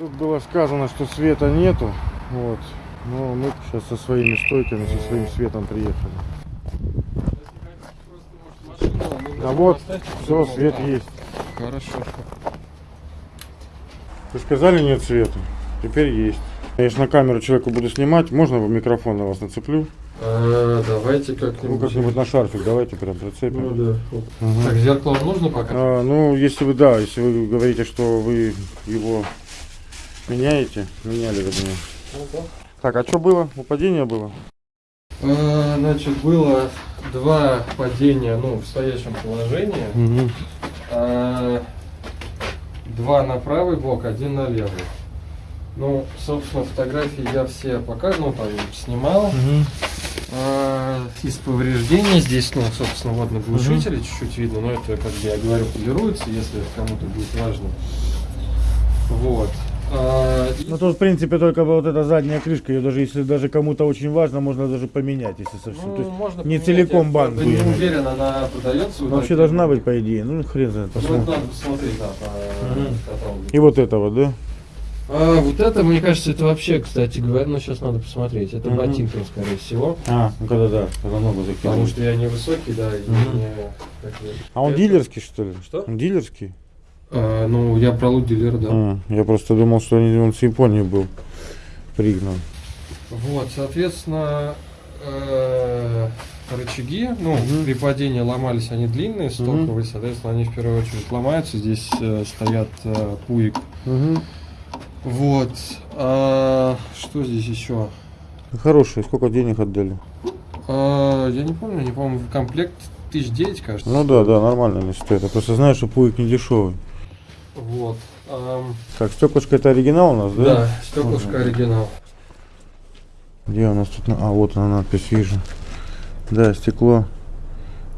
Тут было сказано, что света нету. Вот. Но мы сейчас со своими стойками, со своим светом приехали. А вот, все, свет есть. Хорошо. Вы сказали нет света? Теперь есть. Я ж на камеру человеку буду снимать, можно в микрофон на вас нацеплю? А, давайте Ну, как-нибудь. как-нибудь на шарфик давайте прям прицепим. Ну да. Мгм. Так, зеркало нужно пока? А, ну, если вы, да, если вы говорите, что вы его меняете, меняли вернее. Так, а что было? Упадение было? А, значит, было два падения, ну, в стоящем положении. Угу. А, два на правый бок, один на левый. Ну, собственно, фотографии я все пока, ну, там, снимал. А, из повреждений здесь, ну, собственно, вот на глушителе чуть-чуть видно, но это, как я говорю, полируется, если это кому-то будет важно. Вот. А, Ну тут в принципе только вот эта задняя крышка, ее даже если даже кому-то очень важно, можно даже поменять, если совсем. ну, То есть можно не поменять, целиком я банк правда не уверен, она продается. вот вообще должна быть по идее. Ну хрен знает, Ну, посмотрим. надо посмотреть, да, по. И вот это вот, да? А, вот это, мне кажется, это вообще, кстати говоря, ну сейчас надо посмотреть. Это Мгм. ботинки, скорее всего. А, ну когда да, когда ногу Потому закинул. что я не высокий, да, и Мгм. не... А он это- дилерский что ли? Что? Он дилерский? А, ну, я про дилер, да. А, я просто думал, что он с Японии был пригнан. Вот, соответственно, э, рычаги, ну, Мгм. при падении ломались они длинные, стоковые, соответственно, они в первую очередь ломаются. Здесь э, стоят э, пуик. Угу. Вот. А, что здесь еще? Хороший, сколько денег отдали? А, я не помню, не помню, комплект тысяч девять, кажется. Ну да, да, нормально они стоят. Я просто знаю, что пуик не дешевый. Вот. ам, Так, стеклышко это оригинал у нас, да? да, стеклышко Мгм. оригинал. Где у нас тут? А, вот она надпись вижу. Да, стекло.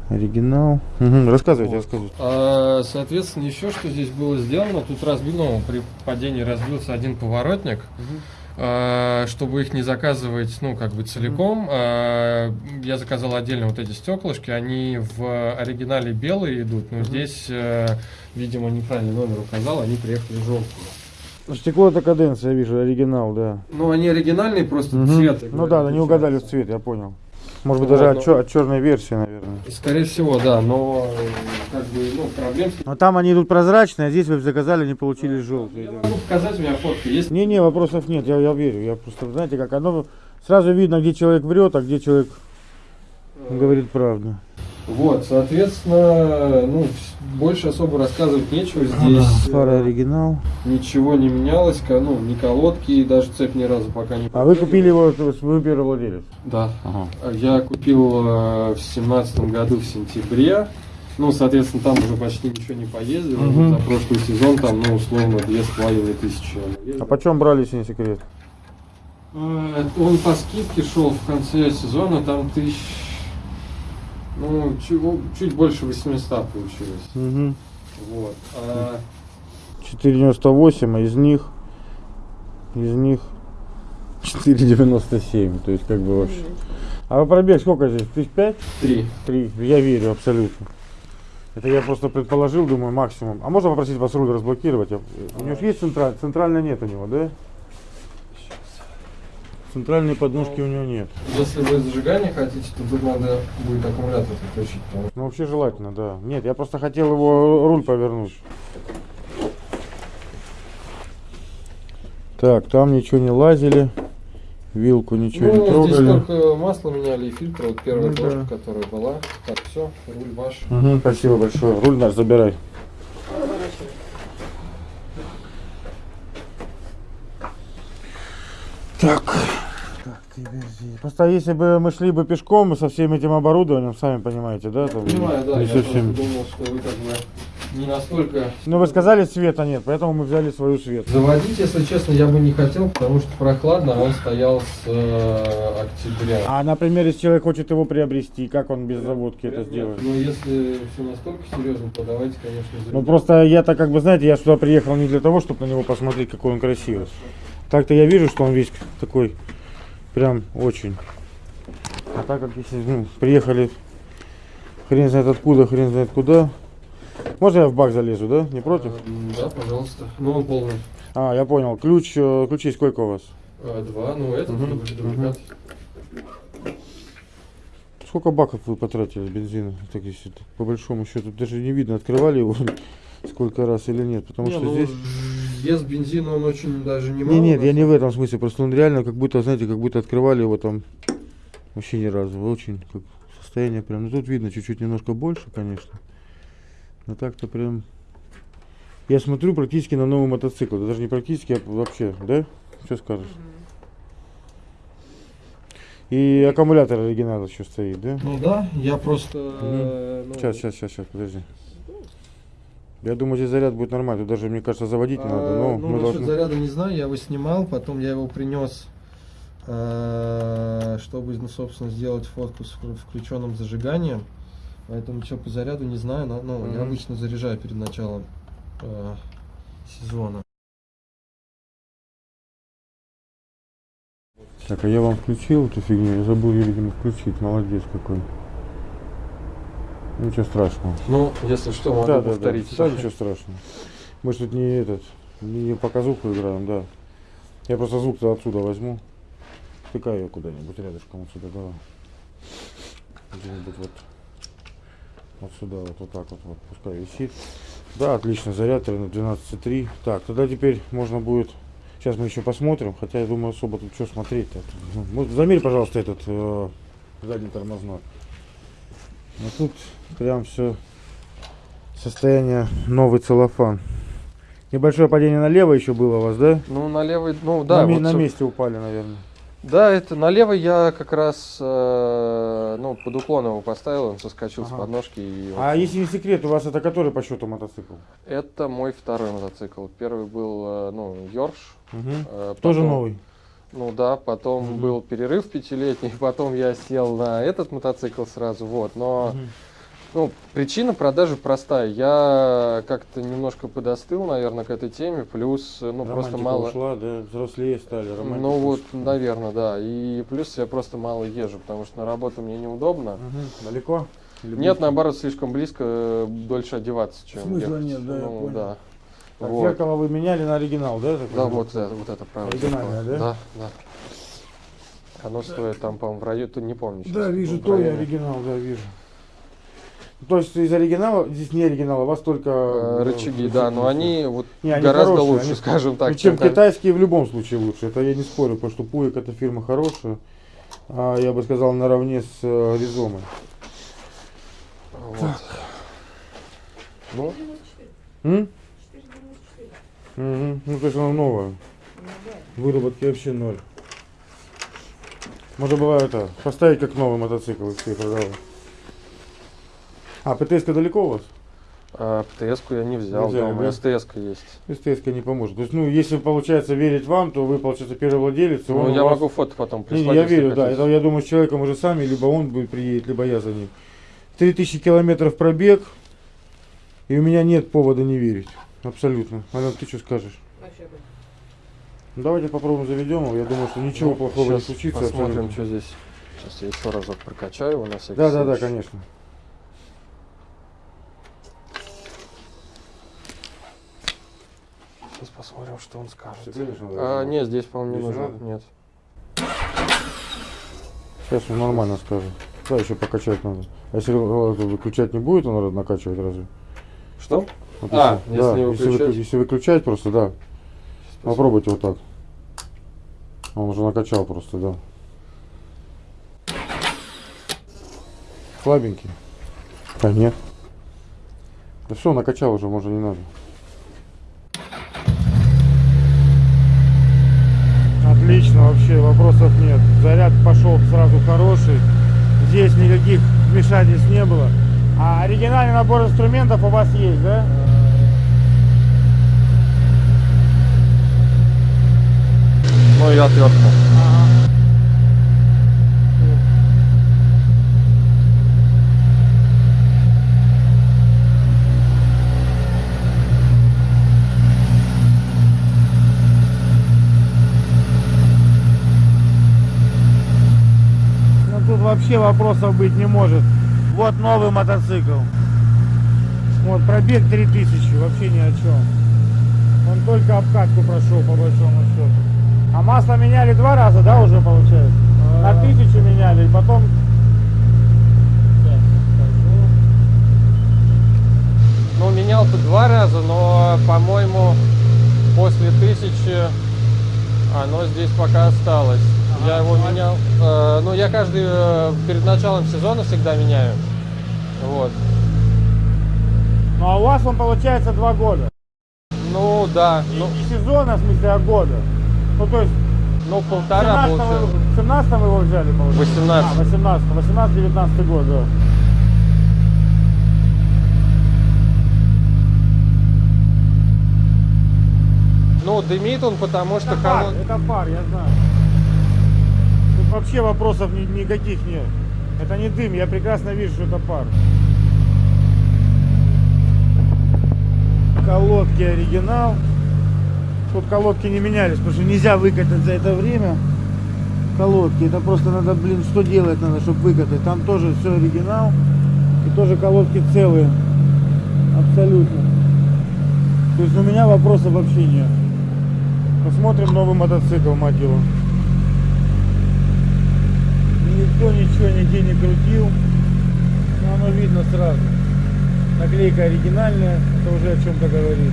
Оригинал. Мгм, Рассказывайте, Вот. рассказывайте. А, соответственно, еще что здесь было сделано, тут разбил, ну, при падении разбился один поворотник. А, чтобы их не заказывать, ну, как бы целиком, а, я заказал отдельно вот эти стеклышки, они в оригинале белые идут, но здесь, э, видимо, неправильный номер указал, они приехали желтые. Стекло это каденция, я вижу, оригинал, да. Ну, они оригинальные, просто Мгм. цвет. Ну да, они угадали в цвет, я понял. Может быть, Вот, даже но- от, чер- от черной версии, наверное. Скорее всего, да, но э, как бы, ну, проблем Но там они идут прозрачные, а здесь вы заказали, не получили желтые. Я могу показать, у меня фотки есть. Не-не, вопросов нет, я, я верю. Я просто, знаете, как оно сразу видно, где человек врет, а где человек говорит правду. Вот, соответственно, ну, больше особо рассказывать нечего. Здесь Фара э, оригинал. ничего не менялось, ну, ни колодки, и даже цепь ни разу пока не А вы купили его, вы первый владелец? Да. Ага. Я купил э, в семнадцатом году в сентябре. Ну, соответственно, там уже почти ничего не поездил. Мгм. За прошлый сезон там, ну, условно, две с половиной тысячи. А почем брали, если не секрет? Э, Он по скидке шел в конце сезона, там тысяч... Ну, чуть, чуть больше 800 получилось. Угу. Вот. А, 4,98, а из них, из них 4,97, то есть как бы вообще. А пробег сколько здесь? Тысяч пять? три. Три. Я верю абсолютно. Это я просто предположил, думаю, максимум. А можно попросить вас руль разблокировать? Я- У него же есть централь? Центральной нет у него, да? Центральной подножки у него нет. Если вы зажигание хотите, то тут надо будет аккумулятор подключить. потому Ну вообще желательно, да. Нет, я просто хотел его руль повернуть. Так, там ничего не лазили. Вилку ничего не Ну, здесь трогали. только масло меняли и фильтр, вот первая Ну, дошка, да. которая была. Так, все, руль ваш. Мгм, спасибо большое. Руль наш забирай. Так. Просто если бы мы шли бы пешком со всем этим оборудованием, сами понимаете, да? там Понимаю, да, я совсем. думал, что вы как бы не настолько... Ну вы сказали света нет, поэтому мы взяли свою свет. Заводить, если честно, я бы не хотел, потому что прохладно, он стоял с э, октября. А, например, если человек хочет его приобрести, как он без заводки это сделает? Ну, если все настолько серьезно, то давайте, конечно, Ну заведем. просто я-то как бы, знаете, я сюда приехал не для того, чтобы на него посмотреть, какой он красивый. Так-то я вижу, что он весь такой, прям очень. А так как если ну, приехали хрен знает откуда, хрен знает куда. Можно я в бак залезу, да? Не против? Э, Да, пожалуйста. Ну, он полный. А, я понял. Ключ, э, ключей сколько у вас? А, два, ну этот дубли- дубликат. Сколько баков вы потратили бензина? Так, если так, по большому счету, даже не видно, открывали его сколько раз или нет. Потому Не, что ну, здесь... Вес бензина он очень даже не Не, нет, я не в этом смысле, просто он реально как будто, знаете, как будто открывали его там вообще ни разу. Очень как состояние прям. Ну тут видно чуть-чуть немножко больше, конечно. Но так-то прям. Я смотрю практически на новый мотоцикл. Да даже не практически, а вообще, да? Что скажешь? И аккумулятор оригинал еще стоит, да? Ну да, я просто... э, ну, сейчас, сейчас, сейчас, подожди. Я думаю, здесь заряд будет нормальный. Тут даже, мне кажется, заводить не надо. а, Но ну, мы должны... заряда не знаю, я его снимал, потом я его принес, э, чтобы, ну, собственно, сделать фотку с вклю- включенным зажиганием. Поэтому что по заряду не знаю, но ну, я обычно заряжаю перед началом э, сезона. Так, а я вам включил эту фигню, я забыл ее, видимо, включить. Молодец какой. Ничего страшного. Ну, если что, могу да, да, повторить. да, да, ничего страшного. Мы же тут не этот, не показуху играем, да. Я просто звук-то отсюда возьму. Тыкаю ее куда-нибудь рядышком отсюда, давай. Где-нибудь вот, вот сюда, вот, вот так вот, вот, пускай висит. Да, отлично, заряд на 12,3. Так, тогда теперь можно будет, сейчас мы еще посмотрим, хотя я думаю особо тут что смотреть-то. Ну, замерь, пожалуйста, этот э, задний тормозной. Ну тут прям все состояние новый целлофан. Небольшое падение налево еще было у вас, да? Ну, на левый, ну да, на, вот, на месте упали, наверное. Да, это налево я как раз, э, ну, под уклон его поставил, он соскочил Ага. с подножки. И вот. А если не секрет, у вас это который по счету мотоцикл? Это мой второй мотоцикл. Первый был, э, ну, Йорш. Мгм. э, Тоже потом- новый. Ну да, потом Мгм. был перерыв пятилетний, потом я сел на этот мотоцикл сразу, вот. Но, Мгм. ну, причина продажи простая. Я как-то немножко подостыл, наверное, к этой теме, плюс, э, ну, просто Романтика мало... ушла, да, взрослее стали. романтика Ну вот, ушла. наверное, да. И плюс я просто мало езжу, потому что на работу мне неудобно. Мгм. Далеко? Или Нет, близко? наоборот, слишком близко, э, дольше одеваться, чем Смысла ехать. нет, да, я ну, понял. да. Так, Вот. зеркало вы меняли на оригинал, да? такой? Да, вот это, вот это правое Оригинальное, зеркало. да? Да, да. Оно стоит там, по-моему, в районе, не помню. Да, щас, вижу, ну, то районе. оригинал, да, вижу. То есть из оригинала, здесь не оригинал, у вас только... Э, э, Рычаги, да, но они вот Не, они гораздо хорошие, лучше, они- скажем так. Ну, чем ка- китайские в любом случае лучше. Это я не спорю, потому что Пуик это фирма хорошая. А, я бы сказал, наравне с э, Ризомой. Вот. Ну, М? Мгм. Ну, то есть она новая. Выработки вообще ноль. Можно было это, поставить как новый мотоцикл и все продавать. А, ПТС далеко у вас? а ПТС-ку я не взял, Не взяли, дома да? СТС-ка есть. СТС не поможет. То есть, ну, если получается верить вам, то вы, получается, первый владелец. Ну, я вас- могу фото потом прислать. не, я верю, да. Это я думаю, с человеком уже сами, либо он будет приедет, либо я за ним. 3000 километров пробег, и у меня нет повода не верить. Абсолютно. Ален, ты что скажешь? Ну, давайте попробуем заведем его. Я думаю, что ничего Ну, плохого не случится. Посмотрим, абсолютно. что здесь. Сейчас я еще разок прокачаю его на всякий Да, да, да, конечно. Сейчас посмотрим, что он скажет. Надо А, разобрать? нет, здесь, по-моему, не нужно. Нет. Сейчас он нормально скажет. Да, еще покачать надо. А если выключать не будет, он надо накачивать разве? Что? Вот А, если да, если, выклю- выключать? если выключать просто, да. Попробуйте вот так. Он уже накачал просто, да. Слабенький. Да нет. Да все, накачал уже, можно не надо. Отлично, вообще вопросов нет. Заряд пошел сразу хороший. Здесь никаких вмешательств не было. А оригинальный набор инструментов у вас есть, да? Ну и отвертка. Ну тут вообще вопросов быть не может. Вот новый мотоцикл. Вот пробег 3000, вообще ни о чем. Он только обкатку прошел по большому счету. А масло меняли два раза, да, уже получается? На тысячу меняли, и потом... Ну, менял-то два раза, но, по-моему, после тысячи оно здесь пока осталось. Ага, я его менял. э, ну, я каждый э, перед началом сезона всегда меняю. Вот. Ну а у вас он получается два года. Ну, да. Не, Ну, не сезона, в смысле, а года. Ну то есть ну полтора 17 получается. в 17 вы его взяли, получается? 18. А, 18 18-19 год, да. Ну, дымит он, потому что Это пар, колон- это пар, я знаю. Тут вообще вопросов ни- никаких нет. Это не дым, я прекрасно вижу, что это пар. Колодки оригинал. Тут колодки не менялись, потому что нельзя выкатать за это время. Колодки, это просто надо, блин, что делать надо, чтобы выкатать. Там тоже все оригинал. И тоже колодки целые. Абсолютно. То есть у меня вопросов вообще нет. Посмотрим новый мотоцикл, мать его. Никто ничего нигде не крутил. Но оно видно сразу. Наклейка оригинальная, это уже о чем-то говорит.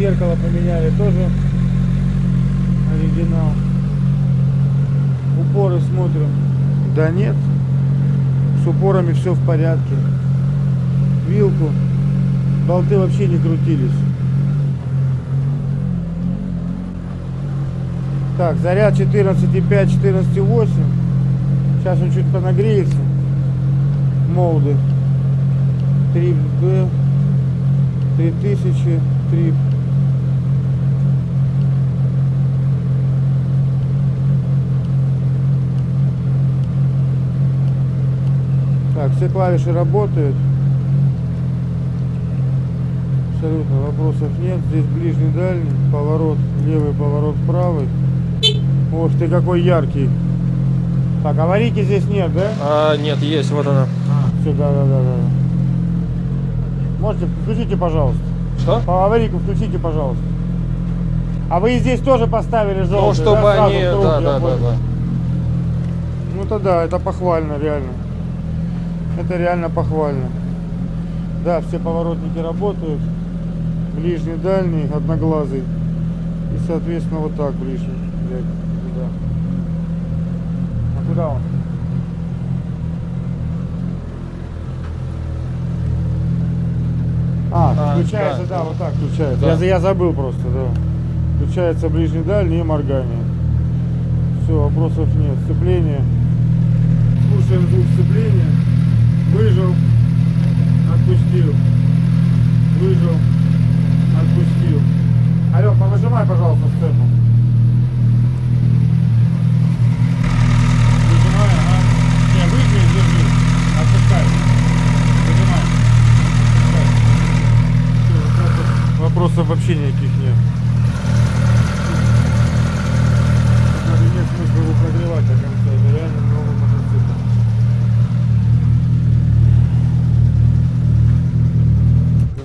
Зеркало поменяли тоже. Оригинал. Упоры смотрим. Да нет. С упорами все в порядке. Вилку. Болты вообще не крутились. Так, заряд 14,5, 14,8. Сейчас он чуть понагреется. Молды. 3B. 3000. 3. Так, все клавиши работают. Абсолютно вопросов нет. Здесь ближний дальний, поворот левый, поворот правый. Ух ты, какой яркий. Так, аварийки здесь нет, да? А, нет, есть, вот она. Все, да, да, да, да. Можете, включите, пожалуйста. Что? По аварийку включите, пожалуйста. А вы здесь тоже поставили желтый, Ну, чтобы да, сразу они... круг, Да, да, да, да. Ну то да, это похвально, реально. Это реально похвально. Да, все поворотники работают. Ближний, дальний, одноглазый. И, соответственно, вот так ближний. туда. А куда он? А, А, включается, да. да, вот так включается. Да. Я, я забыл просто, да. Включается ближний, дальний и моргание. Все, вопросов нет. Сцепление. Слушаем звук сцепления. Выжил. Отпустил. Выжил. Отпустил. Алёк, повыжимай, пожалуйста, сцепу. Выжимай, ага. Не, выжми, держи. Отпускай. Выжимай. Отпускай. Всё, вопросов- Вопросов вообще никаких нет. Даже нет смысла его прогревать до конца. Это реально новый мотоцикл.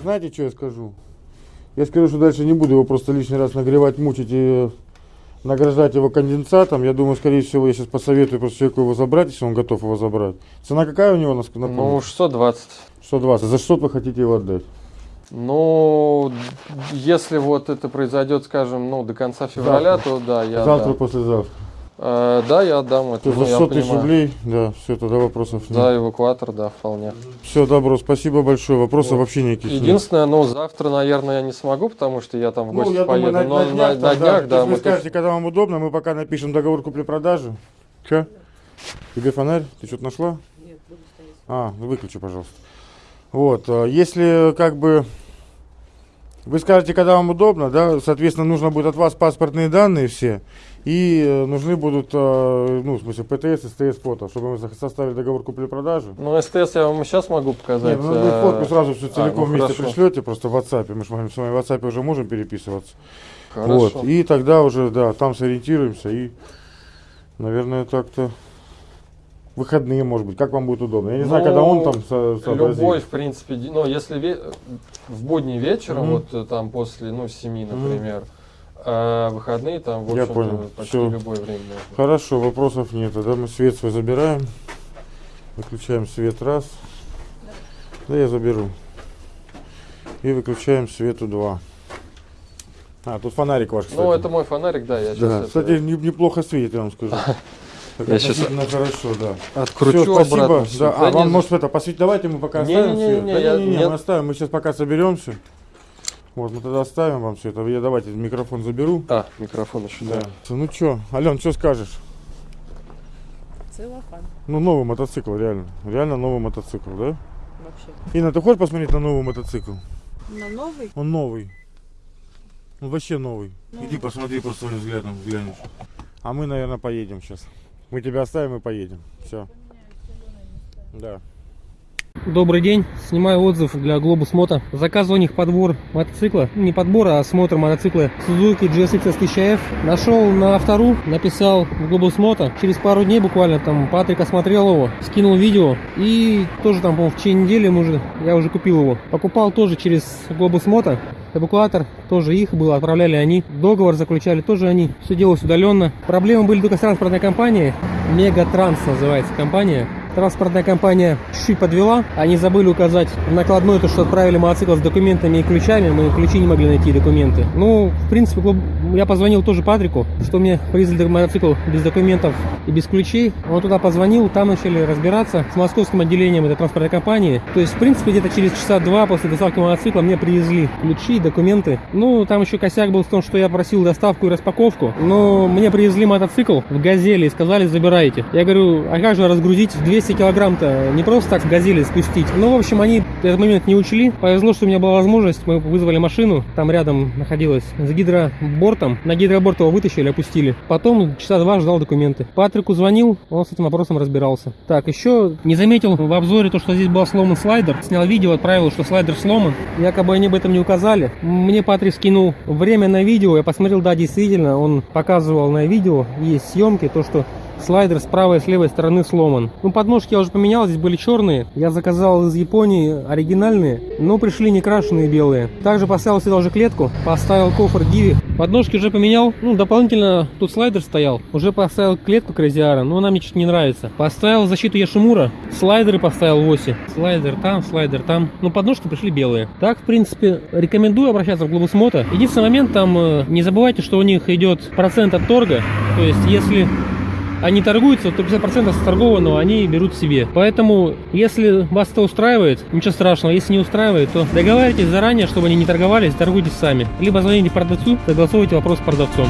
Вы знаете, что я скажу? Я скажу, что дальше не буду его просто лишний раз нагревать, мучить и награждать его конденсатом. Я думаю, скорее всего, я сейчас посоветую просто человеку его забрать, если он готов его забрать. Цена какая у него, напомню? Ну, 620. 120. За 600 вы хотите его отдать? Ну, если вот это произойдет, скажем, ну, до конца февраля, то да, я Завтра, отдам. послезавтра. Э, да, я отдам это. То есть ну, за я 600 тысяч понимаю. рублей, да, все, тогда вопросов нет. За эвакуатор, да, вполне. Все, добро, спасибо большое. Вопросов Вот. вообще никаких нет. Единственное, ну, завтра, наверное, я не смогу, потому что я там в Ну, гости я поеду. думаю, на, но на днях, на там, днях, да, есть вы мы скажете, когда вам удобно, мы пока напишем договор купли-продажи. Че? Тебе фонарь? Ты что-то нашла? Нет, буду стоять. А, ну выключи, пожалуйста. Вот, а, если как бы вы скажете, когда вам удобно, да, соответственно, нужно будет от вас паспортные данные все, и э, нужны будут, э, ну, в смысле, ПТС, СТС фото, чтобы мы со- составили договор купли-продажи. Ну, СТС я вам сейчас могу показать. Нет, ну, вы э, фотку сразу всю а, целиком ну, вместе хорошо. пришлете, просто в WhatsApp, мы же с вами с вами в WhatsApp уже можем переписываться. Хорошо. Вот, и тогда уже, да, там сориентируемся и, наверное, так-то выходные, может быть, как вам будет удобно. Я не знаю, Ну, когда он там со- сообразит. Любой, в принципе, ди- ну, если ве- в будний вечером, Мгм. вот э, там после, ну, 7, например, а выходные там, в Я общем-то, понял. почти Всё. любое время можно. Хорошо, вопросов нет. Тогда мы свет свой забираем. Выключаем свет раз. Да я заберу. И выключаем свету два. А, тут фонарик ваш, кстати. Ну, это мой фонарик, да, я сейчас Да, кстати, не- неплохо светит, я вам скажу. Так Я относительно хорошо, да. откручу Всё, спасибо. обратно. всё. Да, а, Да вам не- может это посветить? Давайте мы пока Не, оставим не, не, свет. не, Да я- не, не, нет. мы оставим. Мы сейчас пока соберемся. Вот, мы тогда оставим вам все это. Я давайте микрофон заберу. А, микрофон еще, Да. да. Ну чё, Ален, что скажешь? Целлофан Ну, новый мотоцикл, реально. Реально новый мотоцикл, да? вообще. Инна, ты хочешь посмотреть на новый мотоцикл? На новый? Он новый. Он вообще новый. Ну. Иди посмотри по своим взглядом, глянешь. А мы, наверное, поедем сейчас. Мы тебя оставим и поедем. Все. Да. Добрый день, снимаю отзыв для Globus Moto. Заказывал у них подбор мотоцикла, не подбор, а осмотр мотоцикла Suzuki GSX S1000F. Нашел на автору, написал в Globus Moto. Через пару дней буквально там Патрик осмотрел его, скинул видео и тоже там, по-моему, в течение недели уже, я уже купил его. Покупал тоже через Globus Moto. Эвакуатор тоже их был, отправляли они. Договор заключали тоже они. Все делалось удаленно. Проблемы были только с транспортной компанией. Мегатранс называется компания. Транспортная компания чуть-чуть подвела. Они забыли указать в накладной то, что отправили мотоцикл с документами и ключами. Мы ключи не могли найти, документы. Ну, в принципе, я позвонил тоже Патрику, что мне привезли мотоцикл без документов и без ключей. Он туда позвонил, там начали разбираться с московским отделением этой транспортной компании. То есть, в принципе, где-то через часа два после доставки мотоцикла мне привезли ключи, документы. Ну, там еще косяк был в том, что я просил доставку и распаковку. Но мне привезли мотоцикл в газели и сказали, забирайте. Я говорю, а как же разгрузить 200 килограмм-то? Не просто так в газели спустить. Ну, в общем, они этот момент не учли. Повезло, что у меня была возможность. Мы вызвали машину. Там рядом находилась с гидробортом. На гидроборт его вытащили, опустили. Потом часа два ждал документы. Патрику звонил, он с этим вопросом разбирался. Так, еще не заметил в обзоре то, что здесь был сломан слайдер. Снял видео, отправил, что слайдер сломан. Якобы они об этом не указали. Мне Патрик скинул время на видео. Я посмотрел, да, действительно, он показывал на видео, есть съемки, то, что слайдер с правой и с левой стороны сломан. Ну, подножки я уже поменял, здесь были черные. Я заказал из Японии оригинальные, но пришли не крашеные белые. Также поставил сюда уже клетку, поставил кофр Диви. Подножки уже поменял. Ну, дополнительно тут слайдер стоял. Уже поставил клетку Кразиара, но она мне чуть не нравится. Поставил защиту Яшимура. Слайдеры поставил в оси. Слайдер там, слайдер там. Ну, подножки пришли белые. Так, в принципе, рекомендую обращаться в Moto. Единственный момент там, э, не забывайте, что у них идет процент от торга. То есть, если они торгуются, то 50% с торгованного они берут себе. Поэтому, если вас это устраивает, ничего страшного. Если не устраивает, то договаривайтесь заранее, чтобы они не торговались, торгуйтесь сами. Либо звоните продавцу, согласовывайте вопрос с продавцом.